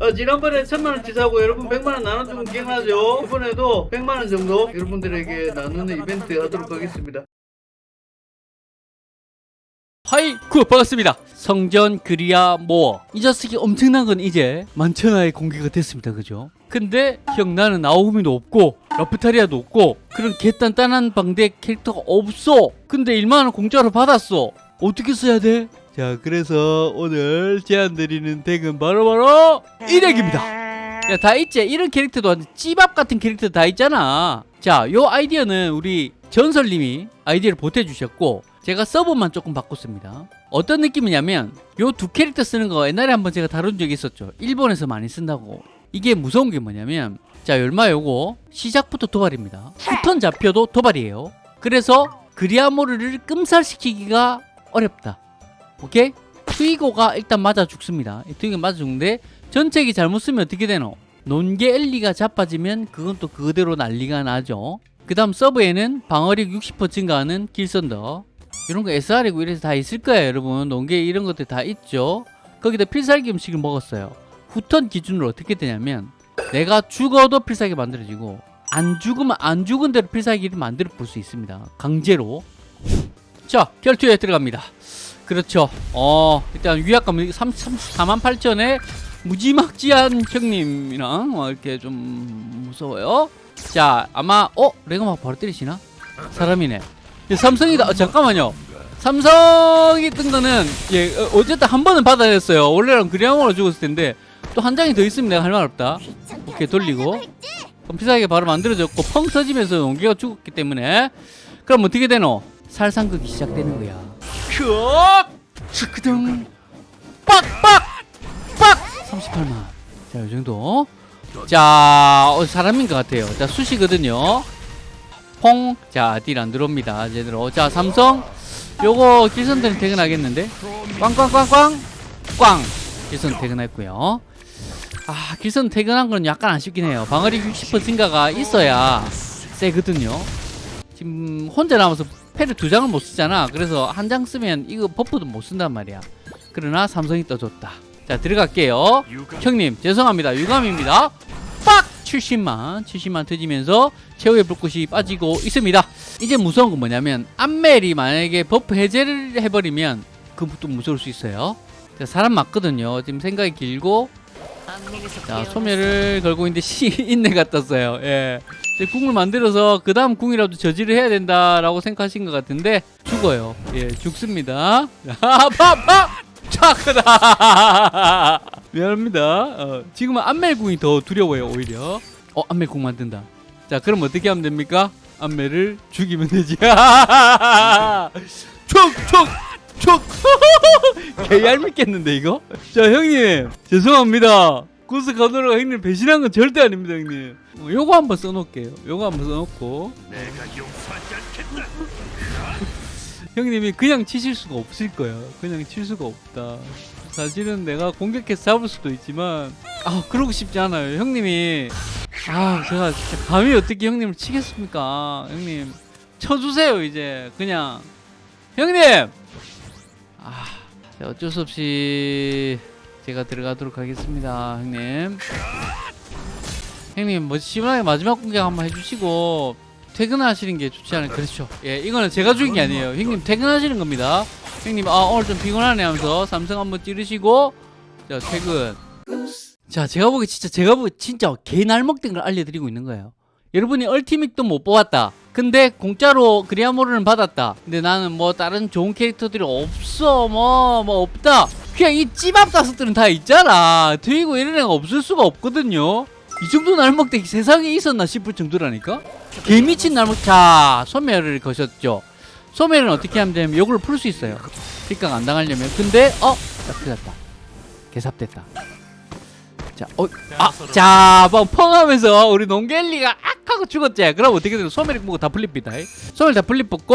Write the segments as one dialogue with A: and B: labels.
A: 어, 지난번에 천만원 치 사고 여러분 백만원 나눠주면 기억나죠? 이번에도 백만원 정도 여러분들에게 나누는 이벤트 하도록 하겠습니다.
B: Hi good 반갑습니다 성전 그리아모어 이 자식이 엄청난 건 이제 만천하에 공개가 됐습니다 그죠 근데 형 나는 나오미도 없고 라프타리아도 없고 그런 개단단한 방대 캐릭터가 없어 근데 1만원 공짜로 받았어 어떻게 써야 돼? 자 그래서 오늘 제안드리는 덱은 바로바로 이 덱입니다. 야 다 있지? 이런 캐릭터도 찌밥 같은 캐릭터 다 있잖아. 자요 아이디어는 우리 전설님이 아이디어를 보태주셨고 제가 서브만 조금 바꿨습니다. 어떤 느낌이냐면 요 두 캐릭터 쓰는 거 옛날에 한번 제가 다룬 적이 있었죠. 일본에서 많이 쓴다고. 이게 무서운 게 뭐냐면 자 열마 요거? 시작부터 도발입니다. 후턴 잡혀도 도발이에요. 그래서 그리아모르를 끔살시키기가 어렵다 오케이? 트위고가 일단 맞아 죽습니다. 이 트위고 맞아 죽는데 전체기 잘못 쓰면 어떻게 되노? 논개 엘리가 자빠지면 그건 또 그대로 난리가 나죠. 그 다음 서브에는 방어력 60% 증가하는 길선더. 이런 거 SR이고 이래서 다 있을 거예요 여러분. 농계 이런 것들 다 있죠. 거기다 필살기 음식을 먹었어요. 후턴 기준으로 어떻게 되냐면 내가 죽어도 필살기 만들어지고 안 죽으면 안 죽은 대로 필살기를 만들어 볼 수 있습니다. 강제로. 자 결투에 들어갑니다 그렇죠. 어 일단 위압감 4만 8천에 무지막지한 형님이랑 어, 이렇게 좀 무서워요. 자 아마 어? 레가 막 바로 때리시나? 사람이네. 예, 삼성이다 어, 잠깐만요. 삼성이 뜬 거는 예 어, 어쨌든 한 번은 받아냈어요. 원래는 그리아모로 죽었을 텐데 또 한 장이 더 있으면 내가 할 말 없다. 오케이 돌리고. 그럼 피사하게 바로 만들어졌고 펑 터지면서 용기가 죽었기 때문에. 그럼 어떻게 되노? 살상극이 시작되는 거야 큐 츠크등 빡빡 빡 38만 자 요정도 자 어, 사람인 것 같아요 자 수시거든요 퐁. 자, 딜 안 들어옵니다. 제대로. 자, 삼성. 요거 길선 퇴근하겠는데? 꽝꽝꽝꽝. 꽝. 길선 퇴근했고요. 아, 길선 퇴근한 건 약간 아쉽긴 해요. 방어력 60% 증가가 있어야 세거든요. 지금 혼자 남아서 패를 두 장을 못 쓰잖아. 그래서 한 장 쓰면 이거 buff도 못 쓴단 말이야. 그러나 삼성이 떠줬다. 자, 들어갈게요. 형님, 죄송합니다. 유감입니다. 빡! 70만 70만 터지면서 최후의 불꽃이 빠지고 있습니다 이제 무서운 건 뭐냐면 암멜이 만약에 buff 해제를 해버리면 그것도 무서울 수 있어요 자, 사람 맞거든요 지금 생각이 길고 자 소멸을 걸고 있는데 시 인내 같았어요 예. 이제 궁을 만들어서 그 다음 궁이라도 저지를 해야 된다라고 생각하신 것 같은데 죽어요. 예 죽습니다. 파파 차크다! 미안합니다. 어, 지금은 안멜궁이 더 두려워요 오히려. 어 안멜궁 만든다. 자 그럼 어떻게 하면 됩니까? 안멜을 죽이면 되지. 촉 촉 촉! 개 얄밉겠는데 이거? 자 형님 죄송합니다 구스 가노라가 형님 배신한 건 절대 아닙니다 형님 어, 요거 한번 써놓을게요 요거 한번 써놓고 형님이 그냥 치실 수가 없을 거야. 그냥 칠 수가 없다. 사실은 내가 공격해서 잡을 수도 있지만 아 그러고 싶지 않아요. 형님이 아 제가 진짜 감히 어떻게 형님을 치겠습니까? 형님 쳐주세요 이제 그냥 형님 아 어쩔 수 없이 제가 들어가도록 하겠습니다 형님. 형님 뭐 시원하게 마지막 공격 한번 해주시고 퇴근하시는 게 좋지 않을까 그렇죠. 예 이거는 제가 죽인 게 아니에요. 형님 퇴근하시는 겁니다. 형님 아 오늘 좀 피곤하네 하면서 삼성 한번 찌르시고 자 퇴근. 자 제가 보기 진짜 제가 보기 진짜 개 날먹된 걸 알려드리고 있는 거예요. 여러분이 얼티밋도 못 뽑았다. 근데 공짜로 그리아모르는 받았다. 근데 나는 뭐 다른 좋은 캐릭터들이 없어. 뭐뭐 없다 그냥 이 찌밥 다섯들은 다 있잖아 트이고 이런 애가 없을 수가 없거든요 이 정도 날먹대기 세상에 있었나 싶을 정도라니까 개미친 날먹 자 소멸을 거셨죠 소멸은 어떻게 하면 되냐면 요걸 풀 수 있어요 픽각 안 당하려면 근데 어? 딱 틀렸다 개삽됐다 자, 어, 아, 자, 막 펑 하면서 우리 농겔리가 악 하고 죽었지. 그럼 어떻게 되나? 소멸이 뭐고 다 풀립니다. 소멸 다 풀립 뽑고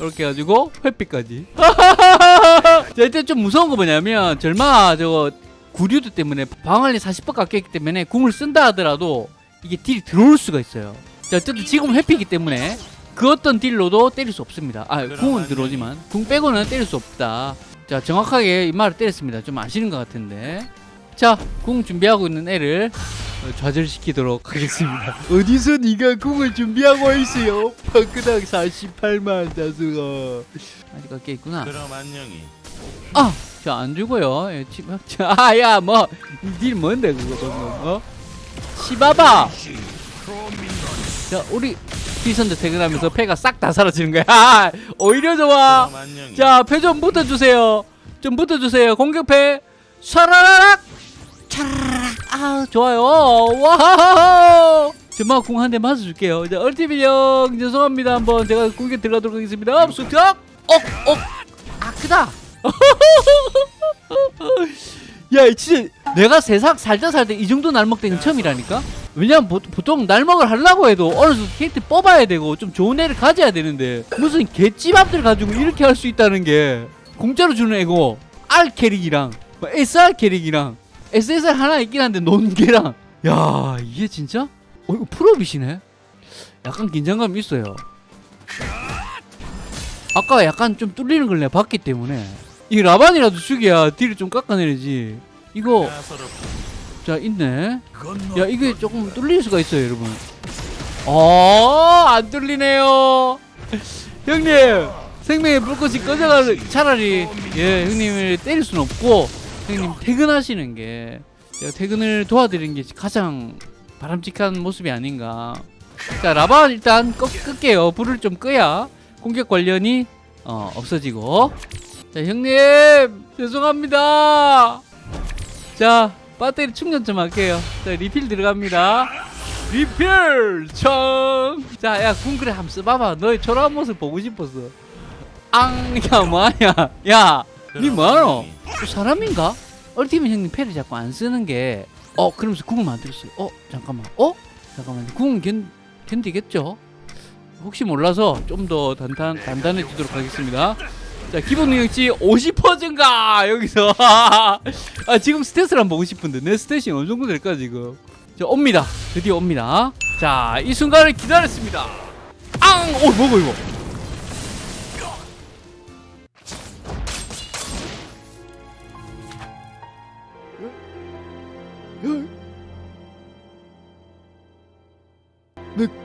B: 이렇게 해가지고 회피까지. 자, 일단 좀 무서운 거 뭐냐면 절마 저거 구류도 때문에 방어力 40% 깎였기 때문에 궁을 쓴다 하더라도 이게 딜이 들어올 수가 있어요. 자, 어쨌든 지금 회피기 때문에 그 어떤 딜로도 때릴 수 없습니다. 아, 궁은 들어오지만 궁 빼고는 때릴 수 없다. 자, 정확하게 이 말을 때렸습니다. 좀 아시는 것 같은데. 자, 궁 준비하고 있는 애를 어, 좌절시키도록 하겠습니다. 어디서 네가 궁을 준비하고 있어요? 방크당 48만 다수가 아직 깎여 있구나.
C: 그럼 안녕히.
B: 아, 저안 죽어요. 예, 아, 야, 뭐, 딜 뭔데 그거 방금? 어? 시바바. 자, 우리 피선대 퇴근하면서 패가 싹 다 사라지는 거야. 아, 오히려 좋아. 자, 패 좀 붙어주세요. 좀 붙어주세요. 공격패. 샤라라락. 차라락. 아, 좋아요. 와. 제마 궁한 대 맞아줄게요. 자, 얼티비 형 죄송합니다. 한번 제가 공격 들어가도록 하겠습니다. 수탁. 억, 억. 아, 크다. 야, 진짜 내가 세상 살다 살다 이 정도 날먹대는 처음이라니까? 왜냐면 보, 보통 날먹을 하려고 해도 어느 정도 캐릭터 뽑아야 되고 좀 좋은 애를 가져야 되는데 무슨 개찌밥들 가지고 이렇게 할 수 있다는 게 공짜로 주는 애고 R 캐릭이랑 뭐 SR 캐릭이랑 SSR 하나 있긴 한데 논개랑. 야 이게 진짜? 어 이거 프로비시네? 약간 긴장감이 있어요. 아까 약간 좀 뚫리는 걸 내가 봤기 때문에. 이 라반이라도 죽여야 딜을 좀 깎아내리지. 이거. 자 있네. 야 이게 조금 뚫릴 수가 있어요 여러분. 어안 뚫리네요. 형님 생명의 불꽃이 꺼져가 차라리. 예 형님을 때릴 순 없고 형님 퇴근하시는 게 제가 퇴근을 도와드리는 게 가장 바람직한 모습이 아닌가. 자 라반 일단 끄, 끌게요. 불을 좀 끄야 공격 관련이 어, 없어지고. 자 형님! 죄송합니다! 자 배터리 충전 좀 할게요. 자 리필 들어갑니다. 리필 청 자야 궁그레 한번 써봐봐. 너의 초라한 모습 보고 싶었어. 앙야 뭐하냐? 야 니 뭐하노? 또 사람인가? 얼티밋 형님 패를 자꾸 안 쓰는 게 어 그러면서 궁을 만들었어요. 어 잠깐만. 어? 잠깐만 궁은 견, 견디겠죠? 혹시 몰라서 좀 더 단단, 단단해지도록 하겠습니다. 자 기본 능력치 50% 증가? 여기서. 아 지금 스탯을 한번 보고 싶은데 내 스탯이 어느 정도 될까 지금? 자 옵니다. 드디어 옵니다. 자 이 순간을 기다렸습니다. 앙! 어 뭐고 이거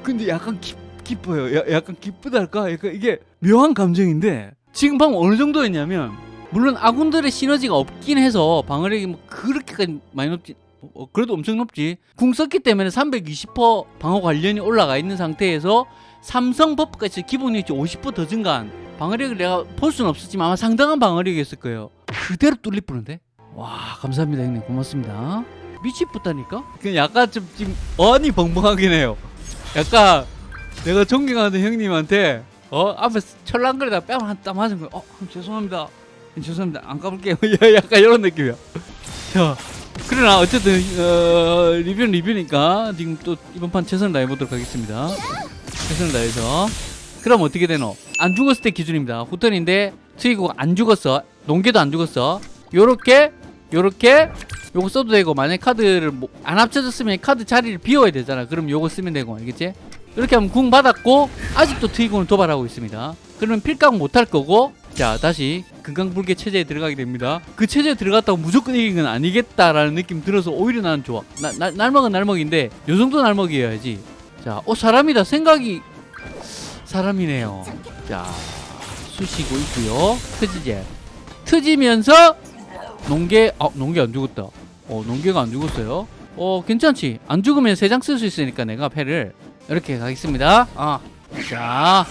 B: 근데 약간 기, 기뻐요. 야, 약간 기쁘달까? 약간 이게 묘한 감정인데 지금 방금 어느 정도였냐면 물론 아군들의 시너지가 없긴 해서 방어력이 뭐 그렇게까지 많이 높지 어, 그래도 엄청 높지. 궁 썼기 때문에 320% 방어 관련이 올라가 있는 상태에서 삼성 버프까지 기본 유치 50%더 증가한 방어력을 내가 볼 수는 없었지만 아마 상당한 방어력이었을 거예요. 그대로 뚫릴 뻔한데? 와 감사합니다 형님 고맙습니다. 미치겠다니까? 그냥 약간 좀 지금 어안이 벙벙하긴 해요. 약간 내가 존경하는 형님한테 어 앞에서 철랑거리다 뺨한땀 맞은 거야. 어 죄송합니다. 죄송합니다. 안 까볼게요. 야, 약간 이런 느낌이야. 자 그러나 어쨌든 어, 리뷰는 리뷰니까 지금 또 이번 판 최선을 다해보도록 하겠습니다. 최선을 다해서 그럼 어떻게 되노? 안 죽었을 때 기준입니다. 후턴인데 트이고 안 죽었어. 농계도 안 죽었어. 요렇게 요렇게 요거 써도 되고 만약 카드를 뭐 안 합쳐졌으면 카드 자리를 비워야 되잖아. 그럼 요거 쓰면 되고 알겠지? 이렇게 하면 궁 받았고 아직도 트이곤을 도발하고 있습니다. 그러면 필각 못할 거고 자 다시 금강불개 체제에 들어가게 됩니다. 그 체제에 들어갔다고 무조건 이긴 건 아니겠다라는 느낌 들어서 오히려 나는 좋아. 나, 나, 날먹은 날먹인데 요 정도 날먹이어야지. 자어 사람이다. 생각이 사람이네요. 자 쑤시고 있고요. 트지제. 트지면서 농계 아 농계 안 죽었다. 어 농계가 안 죽었어요? 어 괜찮지? 안 죽으면 세 장 쓸 수 있으니까 내가 패를 이렇게 가겠습니다. 아자.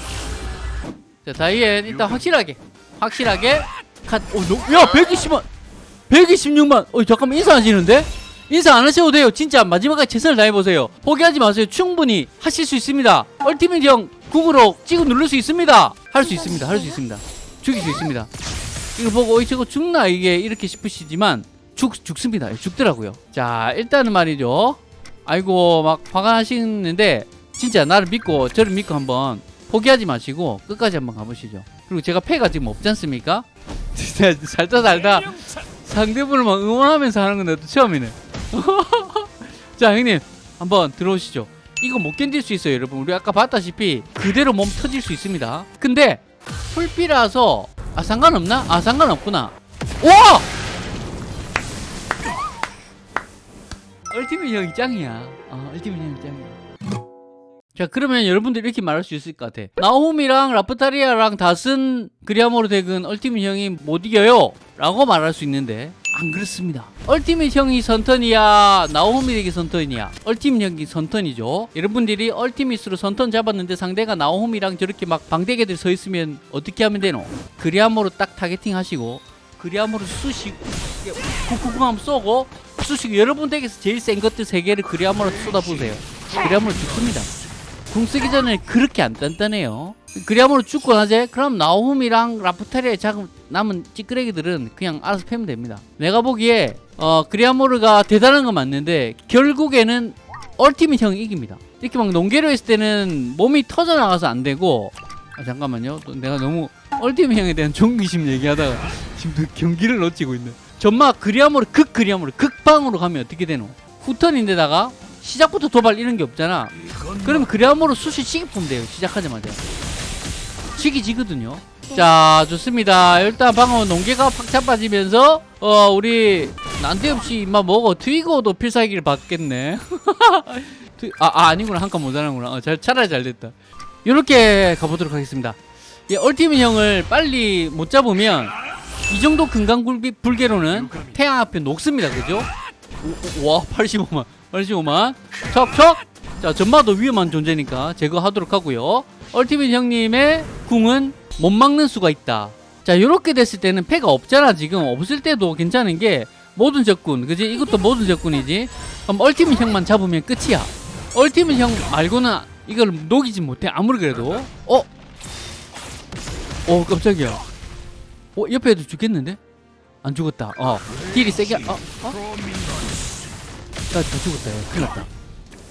B: 자 다이앤 일단 확실하게 확실하게 컷오야 120만 126만. 어 잠깐만 인사 하시는데? 인사 안 하셔도 돼요. 진짜 마지막까지 최선을 다해보세요. 포기하지 마세요. 충분히 하실 수 있습니다. 얼티밋 형 궁으로 찍어 누를 수 있습니다. 할 수 있습니다. 할 수 있습니다. 죽일 수 있습니다 이거 보고 어, 저거 죽나 이게 이렇게 싶으시지만 죽 죽습니다. 죽더라고요. 자 일단은 말이죠. 아이고 막 화가 나시는데 진짜 나를 믿고 저를 믿고 한번 포기하지 마시고 끝까지 한번 가보시죠. 그리고 제가 패가 지금 없지 않습니까? 진짜 살다 살다 상대분을 막 응원하면서 하는 건데 또 처음이네. 자 형님 한번 들어오시죠. 이거 못 견딜 수 있어요 여러분. 우리 아까 봤다시피 그대로 몸 터질 수 있습니다. 근데 풀비라서 아 상관없나? 아 상관없구나 와! 얼티밋 형이 짱이야 어 얼티밋 형이 짱이야 자 그러면 여러분들 이렇게 말할 수 있을 것 같아. 나홈이랑 라프타리아랑 다쓴 그리아모르 덱은 얼티밋 형이 못 이겨요. 라고 말할 수 있는데. 안 그렇습니다. 얼티밋 형이 선턴이야 나홈이 덱이 선턴이야. 얼티밋 형이 선턴이죠. 여러분들이 얼티밋으로 선턴 잡았는데 상대가 나홈이랑 저렇게 막 방대개들 서 있으면 어떻게 하면 되노? 그리아모르 딱 targeting 하시고 그리아모르 쑤시고 쿡쿡쿡 하면 쏘고 쑤시고 여러분 덱에서 제일 센 것들 세 개를 그리아모르 쏟아부으세요. 그리아모르 죽습니다 궁 쓰기 전에 그렇게 안 단단해요. 그리아모르 죽고 나제 그럼 나오미랑 라프타리아에 남은 찌끄레기들은 그냥 알아서 패면 됩니다. 내가 보기에 어 그리아모르가 대단한 건 맞는데 결국에는 ultimate 형이 이깁니다. 이렇게 막 농계로 했을 때는 몸이 터져 나가서 안 되고 아, 잠깐만요. 또 내가 너무 얼티밋 형에 대한 존귀심 얘기하다가 지금 또 경기를 놓치고 있네. 전마 그리아모르 극 그리아모르 극방으로 가면 어떻게 되노? 후턴인데다가 시작부터 도발 이런 게 없잖아. 그럼 그래야모로 수시 면 돼요. 시작하자마자. 시기 지거든요. 자, 좋습니다. 일단 방금 농계가 팍 잡아지면서 어 우리 난데없이 임마 먹어 트위거도 필살기를 받겠네. 아, 아 아니구나 한 칸 모자라구나. 어, 잘 차라리 잘 됐다. 이렇게 가보도록 하겠습니다. 이 얼티밋 형을 빨리 못 잡으면 이 정도 금강불비 불개로는 태양 앞에 녹습니다. 그죠? 오, 오, 와 85만 85만 척척. 자 전마도 위험한 존재니까 제거하도록 하고요. 얼티밋 형님의 궁은 못 막는 수가 있다. 자 요렇게 됐을 때는 패가 없잖아 지금. 없을 때도 괜찮은 게 모든 적군 그지? 이것도 모든 적군이지. 그럼 얼티밋 형만 잡으면 끝이야. 얼티밋 형 말고는 이걸 녹이지 못해 아무리 그래도. 어? 어 깜짝이야. 어 옆에 애도 죽겠는데? 안 죽었다. 어. 딜이 세게 어? 어? 나다 죽었다. 야. 큰일 났다.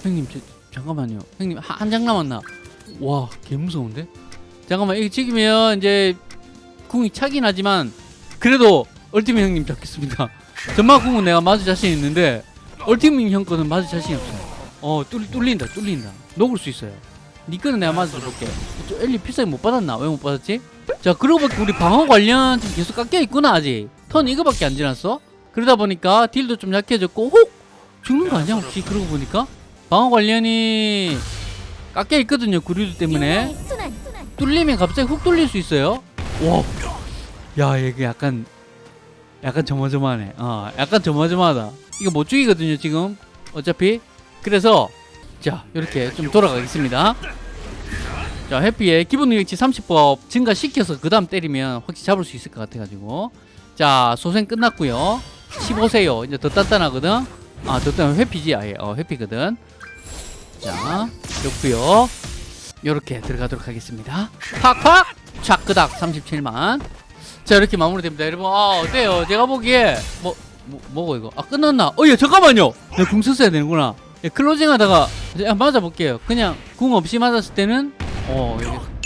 B: 형님 저, 잠깐만요. 형님 한, 한장 남았나? 와 개무서운데? 잠깐만 이거 찍으면 이제 궁이 차긴 하지만 그래도 얼티밋 형님 잡겠습니다. 전마 궁은 내가 맞을 자신 있는데 얼티밋 형 거는 맞을 자신이 없어요. 어 뚫, 뚫린다 뚫린다. 녹을 수 있어요. 니 거는 내가 맞아줄게. 저 엘리 필살기 못 받았나? 왜 못 받았지? 자 그러고 보니까 우리 방어 관련 지금 계속 깎여 있구나 아직. 턴 이거밖에 안 지났어? 그러다 보니까 딜도 좀 약해졌고 혹 죽는 거 아니야 혹시? 그러고 보니까? 방어 관련이 깎여 있거든요 구류들 때문에. 뚫리면 갑자기 훅 뚫릴 수 있어요. 와야 이게 약간 약간 조마조마하네. 어 약간 조마조마하다. 이거 못 죽이거든요 지금. 어차피. 그래서 자 이렇게 좀 돌아가겠습니다. 자 해피의 기본 능력치 30법 증가시켜서 그 다음 때리면 확실히 잡을 수 있을 것 같아가지고. 자 소생 끝났고요. 15세요. 이제 더 단단하거든 아더 회피지? 아예. 어 회피거든. 자 좋고요. 요렇게 들어가도록 하겠습니다. 팍팍! 차크닥 37만. 자 이렇게 마무리됩니다 여러분. 아 어때요? 제가 보기에 뭐, 뭐 뭐고 이거? 아 끝났나? 어예 잠깐만요! 내가 궁 썼어야 되는구나. 예, closing 하다가 한번 맞아볼게요. 그냥 궁 없이 맞았을 때는 어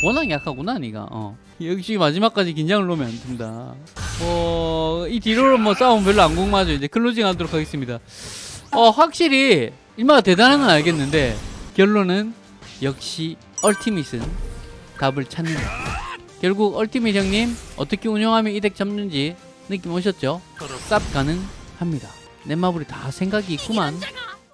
B: 워낙 약하구나 니가. 어. 역시 마지막까지 긴장을 놓으면 안 된다. 뭐이 뒤로는 뭐 싸움 별로 안 궁맞아 이제 closing 하도록 하겠습니다 어 확실히 일마가 대단한 건 알겠는데 결론은 역시 얼티밋은 답을 찾는다 결국 얼티밋 형님 어떻게 운영하면 이 덱 잡는지 느낌 오셨죠? 쌉 가능합니다. 넷마블이 다 생각이 있구만